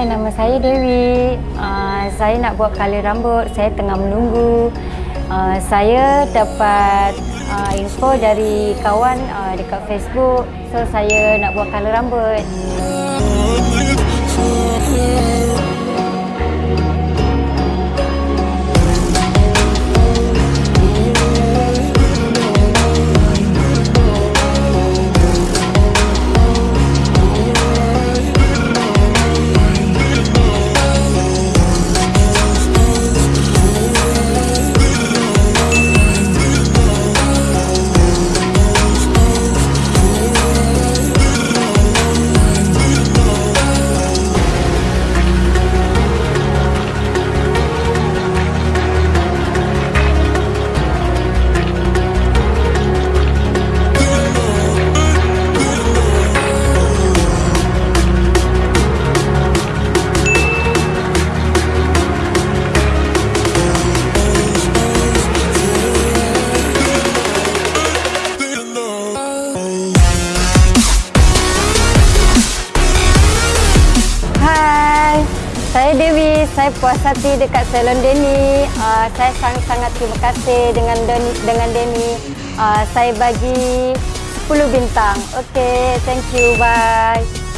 Hai, nama saya Dewi. Uh, saya nak buat color rambut. Saya tengah menunggu. Uh, saya dapat uh, info dari kawan uh, dekat Facebook. So, saya nak buat color rambut. Saya Dewi. Saya puas hati dekat salon Denny. Uh, saya sangat-sangat terima kasih dengan Denny. Dengan Denny. Uh, saya bagi 10 bintang. Okay, thank you. Bye.